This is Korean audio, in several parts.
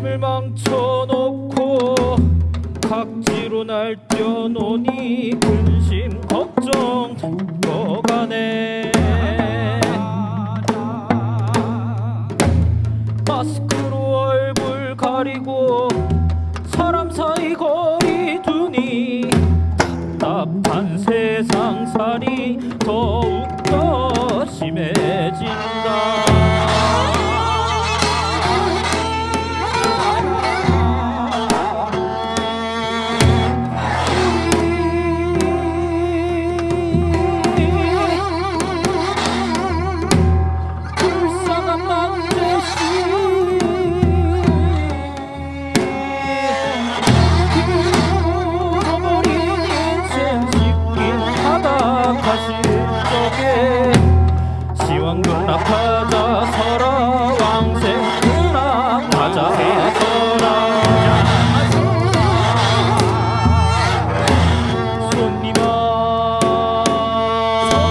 펼쳐놓고 각지로 날뛰어노니 근심 걱정 거가네. 마스크로 얼굴 가리고 사람 사이 거리 두니 답답한 세상살이 더욱더 심해진다 정근아 찾아서라 왕생근아 찾아서라 손님아.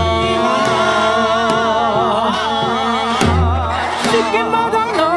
손님아. 쉽게 마당나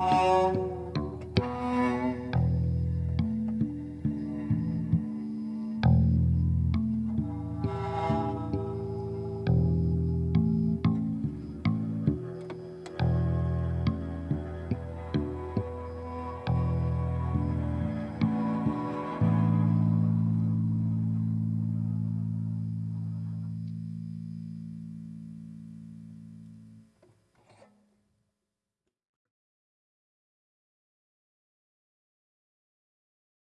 Oh.